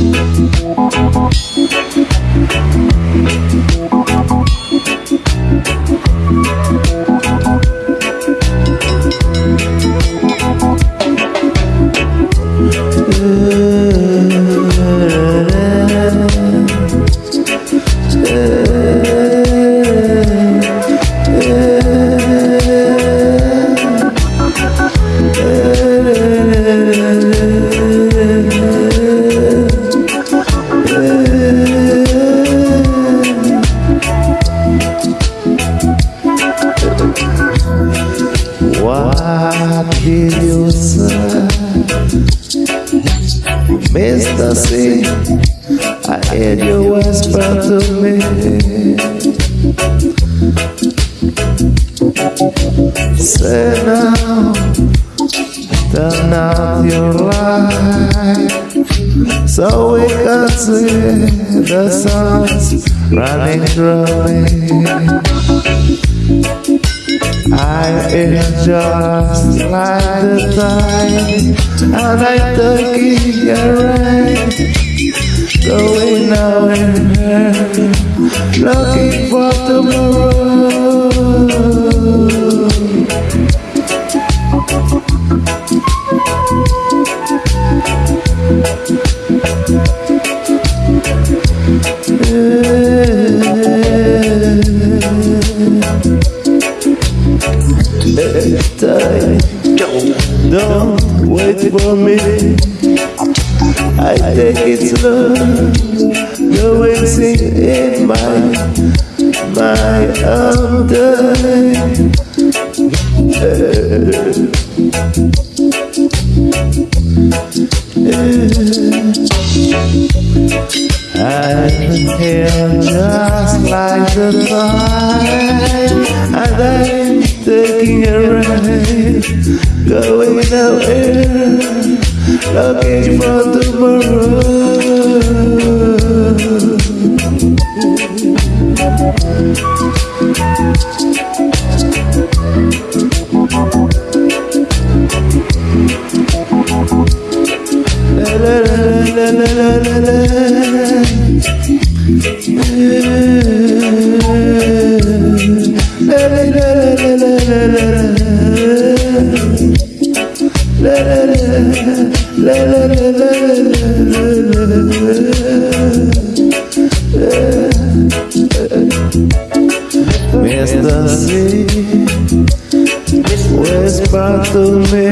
Thank Mr. C, I heard you whisper to me. Say now, turn out your light so we can see the sun's running through me. I am just like the tide And I took it right. Going now and here Looking for tomorrow. Yeah time. Don't wait for me. I take it slow. And sing in my my own time. I'm here just like the time, and I'm taking a ride, going nowhere, looking for tomorrow. Whisper to me,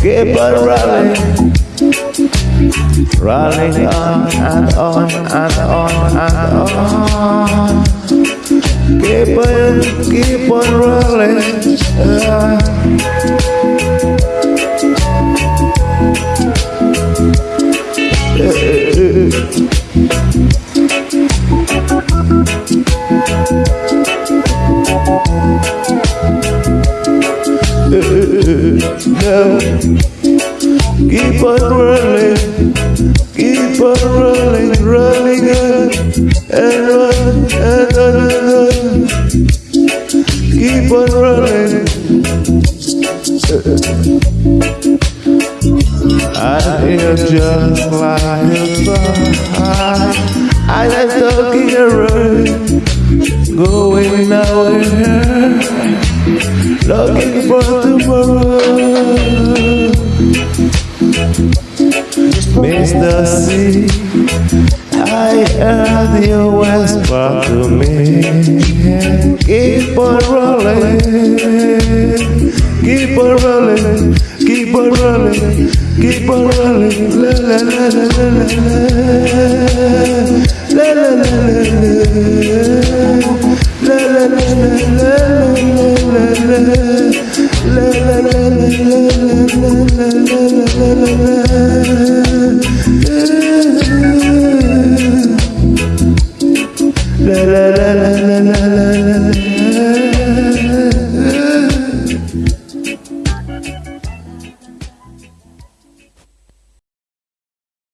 keep on running, running on and on and on and on. Keep on, keep on rolling. No, keep on rolling, keep on rolling, rolling on and on and on and on. Keep on rolling. I feel just like a fire. I am talking around, going nowhere, looking for tomorrow. Mr. C, I heard you whisper to me. Keep on rolling, keep on rolling, keep on rolling, keep on rolling. La la la la la la la la la la la la la la la la la la la la la la la la la la